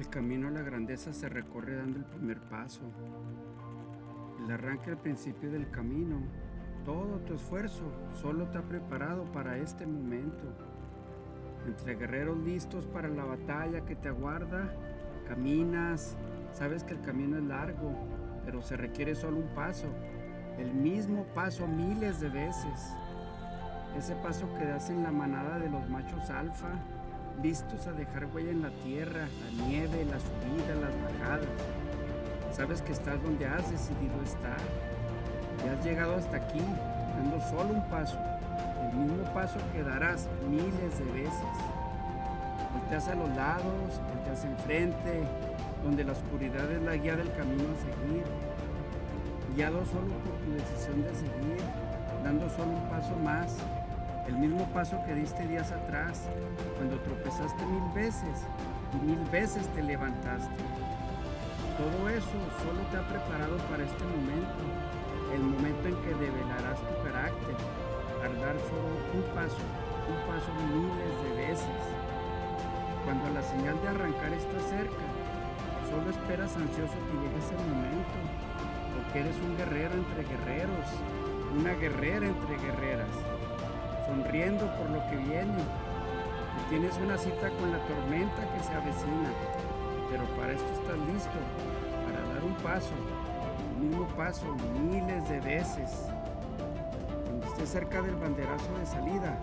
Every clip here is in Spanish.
El camino a la grandeza se recorre dando el primer paso. El arranque al principio del camino. Todo tu esfuerzo solo te ha preparado para este momento. Entre guerreros listos para la batalla que te aguarda, caminas, sabes que el camino es largo, pero se requiere solo un paso, el mismo paso miles de veces. Ese paso que das en la manada de los machos alfa, listos a dejar huella en la tierra, la nieve, la subida, las bajadas. Sabes que estás donde has decidido estar. Y has llegado hasta aquí, dando solo un paso, el mismo paso que darás miles de veces. Volteas a los lados, volteas enfrente, donde la oscuridad es la guía del camino a seguir. Guiado solo por tu decisión de seguir, dando solo un paso más, el mismo paso que diste días atrás, cuando tropezaste mil veces y mil veces te levantaste. Todo eso solo te ha preparado para este momento, el momento en que develarás tu carácter, al dar solo un paso, un paso miles de veces. Cuando la señal de arrancar está cerca, solo esperas ansioso que llegue ese momento, porque eres un guerrero entre guerreros, una guerrera entre guerreras sonriendo por lo que viene. Tienes una cita con la tormenta que se avecina, pero para esto estás listo, para dar un paso, el mismo paso miles de veces. Cuando estés cerca del banderazo de salida,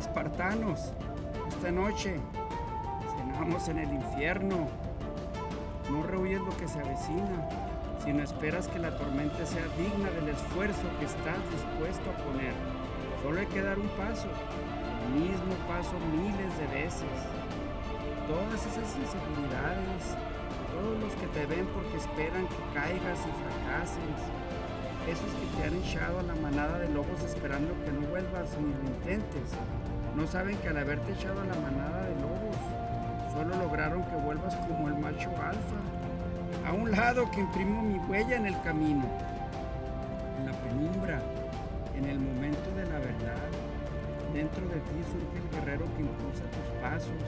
espartanos, esta noche cenamos en el infierno. No rehuyes lo que se avecina, sino esperas que la tormenta sea digna del esfuerzo que estás dispuesto a poner. Solo hay que dar un paso, el mismo paso miles de veces. Todas esas inseguridades, todos los que te ven porque esperan que caigas y fracases, esos que te han echado a la manada de lobos esperando que no vuelvas ni lo intentes, no saben que al haberte echado a la manada de lobos, solo lograron que vuelvas como el macho alfa, a un lado que imprimo mi huella en el camino, en la penumbra, en el momento dentro de ti surge el guerrero que impulsa tus pasos,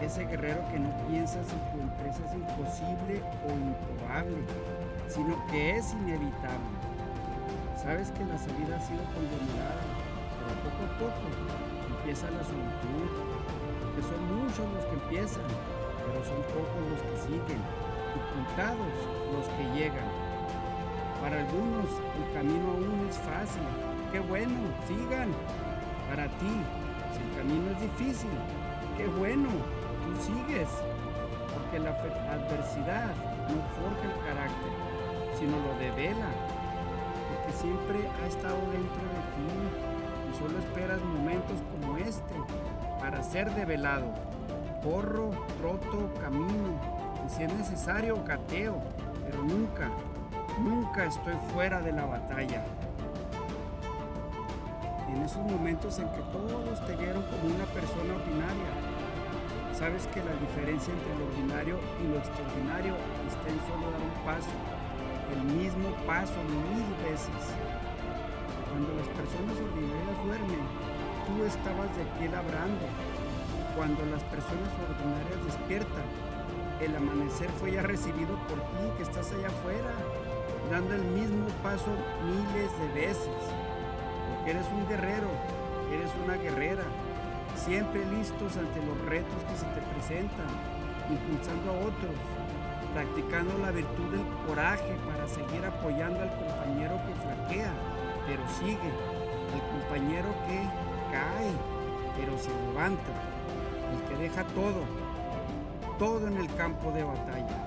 ese guerrero que no piensa si tu empresa es imposible o improbable, sino que es inevitable. Sabes que la salida ha sido conglomerada, pero poco a poco empieza la solitud, que son muchos los que empiezan, pero son pocos los que siguen, y contados los que llegan. Para algunos el camino aún es fácil. Qué bueno, sigan. Para ti, si el camino es difícil, qué bueno, tú sigues. Porque la adversidad no forja el carácter, sino lo devela. Porque siempre ha estado dentro de ti y solo esperas momentos como este para ser develado. Corro, troto, camino y si es necesario, gateo, pero nunca Nunca estoy fuera de la batalla. En esos momentos en que todos te vieron como una persona ordinaria, sabes que la diferencia entre lo ordinario y lo extraordinario está en solo dar un paso, el mismo paso mil veces. Cuando las personas ordinarias duermen, tú estabas de pie labrando. Cuando las personas ordinarias despiertan, el amanecer fue ya recibido por ti que estás allá afuera dando el mismo paso miles de veces. Eres un guerrero, eres una guerrera, siempre listos ante los retos que se te presentan, impulsando a otros, practicando la virtud del coraje para seguir apoyando al compañero que flaquea, pero sigue, el compañero que cae, pero se levanta, el que deja todo, todo en el campo de batalla.